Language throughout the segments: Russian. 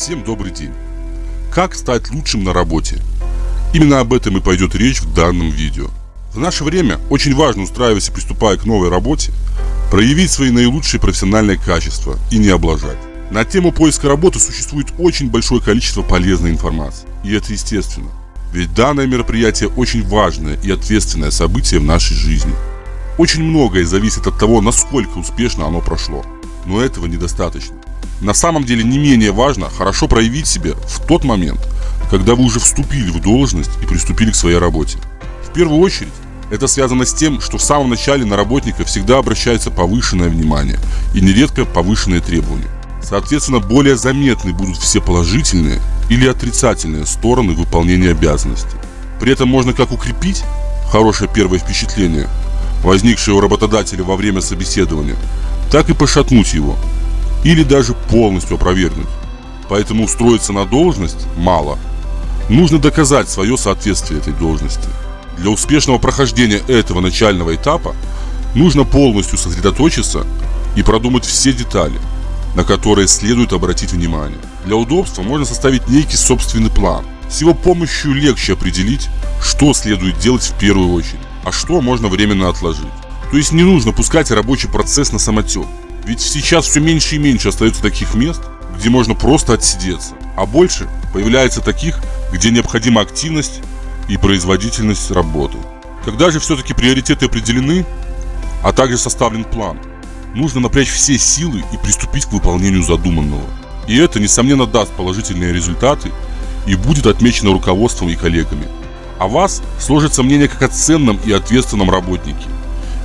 Всем добрый день! Как стать лучшим на работе? Именно об этом и пойдет речь в данном видео. В наше время очень важно, устраиваясь и приступая к новой работе, проявить свои наилучшие профессиональные качества и не облажать. На тему поиска работы существует очень большое количество полезной информации. И это естественно. Ведь данное мероприятие очень важное и ответственное событие в нашей жизни. Очень многое зависит от того, насколько успешно оно прошло. Но этого недостаточно. На самом деле не менее важно хорошо проявить себя в тот момент, когда вы уже вступили в должность и приступили к своей работе. В первую очередь, это связано с тем, что в самом начале на работника всегда обращается повышенное внимание и нередко повышенные требования. Соответственно, более заметны будут все положительные или отрицательные стороны выполнения обязанностей. При этом можно как укрепить хорошее первое впечатление, возникшее у работодателя во время собеседования, так и пошатнуть его – или даже полностью опровергнуть. Поэтому устроиться на должность мало. Нужно доказать свое соответствие этой должности. Для успешного прохождения этого начального этапа нужно полностью сосредоточиться и продумать все детали, на которые следует обратить внимание. Для удобства можно составить некий собственный план. С его помощью легче определить, что следует делать в первую очередь, а что можно временно отложить. То есть не нужно пускать рабочий процесс на самотек. Ведь сейчас все меньше и меньше остается таких мест, где можно просто отсидеться, а больше появляется таких, где необходима активность и производительность работы. Когда же все-таки приоритеты определены, а также составлен план, нужно напрячь все силы и приступить к выполнению задуманного. И это, несомненно, даст положительные результаты и будет отмечено руководством и коллегами. О вас сложится мнение как о ценном и ответственном работнике.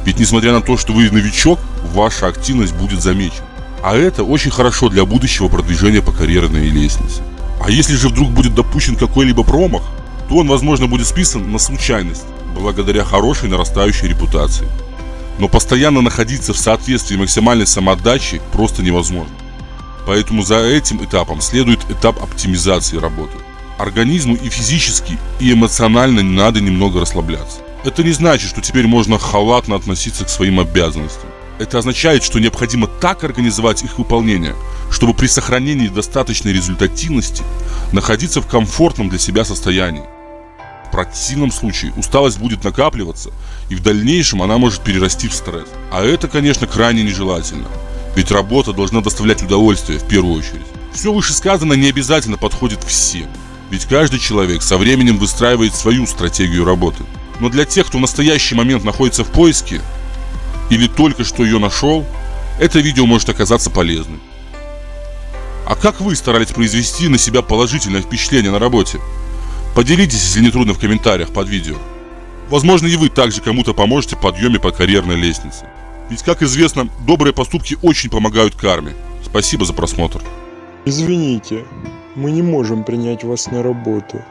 Ведь несмотря на то, что вы новичок, ваша активность будет замечена. А это очень хорошо для будущего продвижения по карьерной лестнице. А если же вдруг будет допущен какой-либо промах, то он, возможно, будет списан на случайность, благодаря хорошей нарастающей репутации. Но постоянно находиться в соответствии максимальной самоотдачи просто невозможно. Поэтому за этим этапом следует этап оптимизации работы. Организму и физически, и эмоционально надо немного расслабляться. Это не значит, что теперь можно халатно относиться к своим обязанностям. Это означает, что необходимо так организовать их выполнение, чтобы при сохранении достаточной результативности находиться в комфортном для себя состоянии. В противном случае усталость будет накапливаться, и в дальнейшем она может перерасти в стресс. А это, конечно, крайне нежелательно, ведь работа должна доставлять удовольствие в первую очередь. Все вышесказанное не обязательно подходит всем, ведь каждый человек со временем выстраивает свою стратегию работы. Но для тех, кто в настоящий момент находится в поиске, или только что ее нашел, это видео может оказаться полезным. А как вы старались произвести на себя положительное впечатление на работе? Поделитесь, если не трудно, в комментариях под видео. Возможно, и вы также кому-то поможете в подъеме по карьерной лестнице. Ведь, как известно, добрые поступки очень помогают карме. Спасибо за просмотр. Извините, мы не можем принять вас на работу.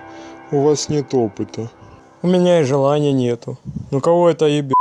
У вас нет опыта. У меня и желания нету. Ну кого это ебет?